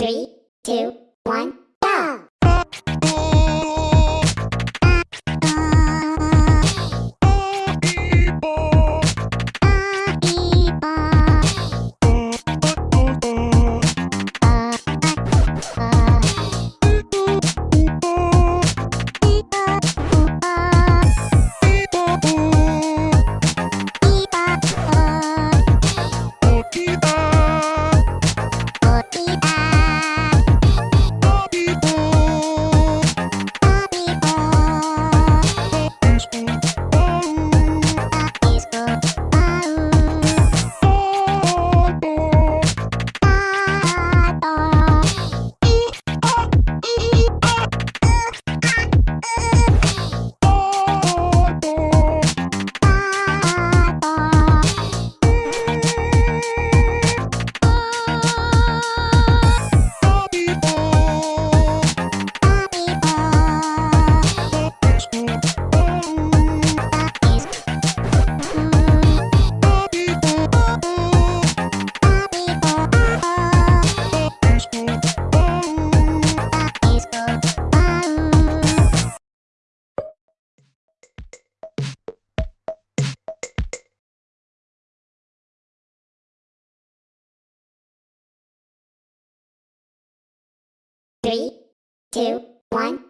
Three, two, one, Three, two, one.